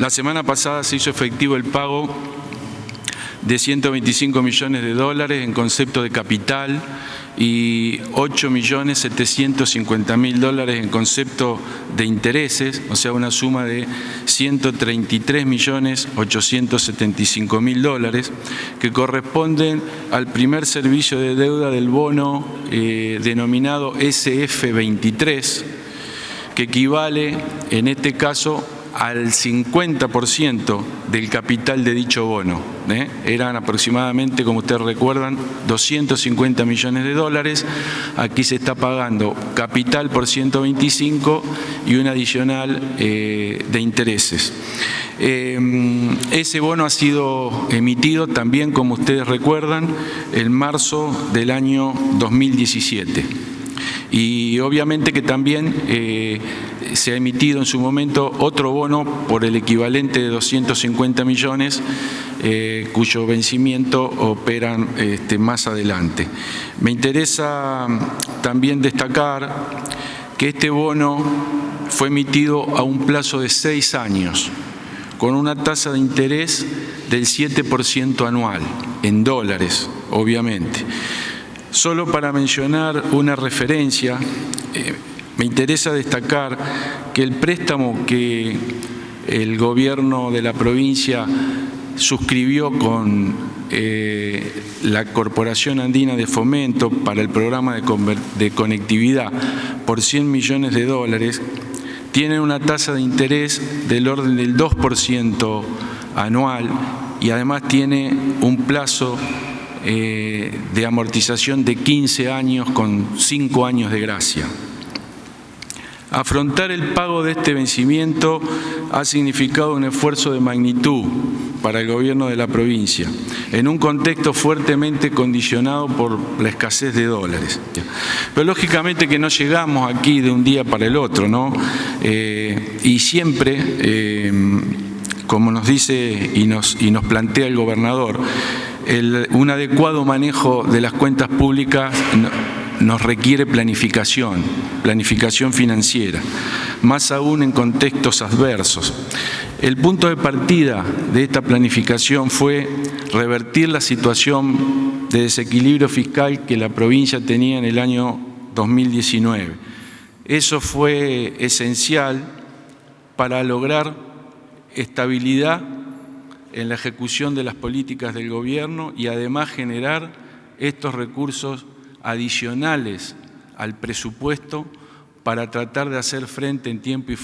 La semana pasada se hizo efectivo el pago de 125 millones de dólares en concepto de capital y 8 millones 750 mil dólares en concepto de intereses, o sea, una suma de 133 millones 875 mil dólares, que corresponden al primer servicio de deuda del bono eh, denominado SF23, que equivale en este caso al 50% del capital de dicho bono. ¿eh? Eran aproximadamente, como ustedes recuerdan, 250 millones de dólares. Aquí se está pagando capital por 125 y un adicional eh, de intereses. Eh, ese bono ha sido emitido también, como ustedes recuerdan, en marzo del año 2017. Y obviamente que también se ha emitido en su momento otro bono por el equivalente de 250 millones eh, cuyo vencimiento operan este, más adelante. Me interesa mm, también destacar que este bono fue emitido a un plazo de seis años con una tasa de interés del 7% anual, en dólares, obviamente. Solo para mencionar una referencia, eh, me interesa destacar que el préstamo que el gobierno de la provincia suscribió con eh, la Corporación Andina de Fomento para el programa de, conectividad por 100 millones de dólares, tiene una tasa de interés del orden del 2% anual y además tiene un plazo eh, de amortización de 15 años con 5 años de gracia. Afrontar el pago de este vencimiento ha significado un esfuerzo de magnitud para el gobierno de la provincia, en un contexto fuertemente condicionado por la escasez de dólares. Pero lógicamente que no llegamos aquí de un día para el otro, ¿no? Eh, y siempre, eh, como nos dice y nos, y nos plantea el gobernador, un adecuado manejo de las cuentas públicas nos requiere planificación, planificación financiera, más aún en contextos adversos. El punto de partida de esta planificación fue revertir la situación de desequilibrio fiscal que la provincia tenía en el año 2019. Eso fue esencial para lograr estabilidad en la ejecución de las políticas del gobierno y además generar estos recursos adicionales al presupuesto para tratar de hacer frente en tiempo y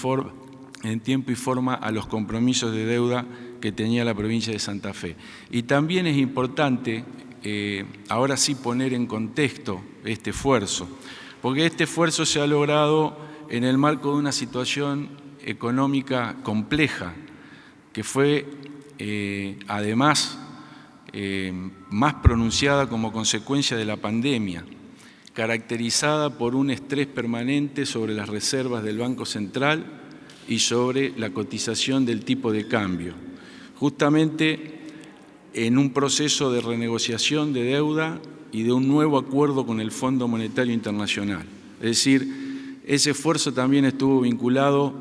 forma a los compromisos de deuda que tenía la provincia de Santa Fe. Y también es importante, eh, ahora sí, poner en contexto este esfuerzo, porque este esfuerzo se ha logrado en el marco de una situación económica compleja, que fue eh, además eh, más pronunciada como consecuencia de la pandemia, caracterizada por un estrés permanente sobre las reservas del Banco Central y sobre la cotización del tipo de cambio, justamente en un proceso de renegociación de deuda y de un nuevo acuerdo con el Fondo Monetario Internacional. Es decir, ese esfuerzo también estuvo vinculado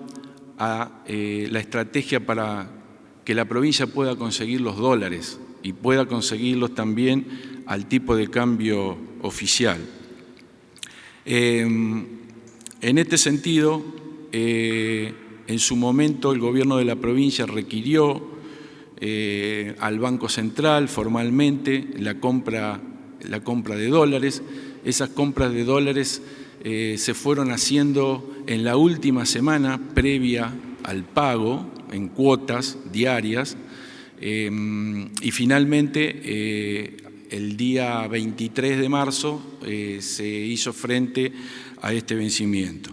a eh, la estrategia para que la provincia pueda conseguir los dólares y pueda conseguirlos también al tipo de cambio oficial. Em, en este sentido, eh, en su momento el gobierno de la provincia requirió eh, al Banco Central formalmente la compra, la compra de dólares. Esas compras de dólares eh, se fueron haciendo en la última semana previa al pago en cuotas diarias Em, y finalmente, eh, el día 23 de marzo eh, se hizo frente a este vencimiento.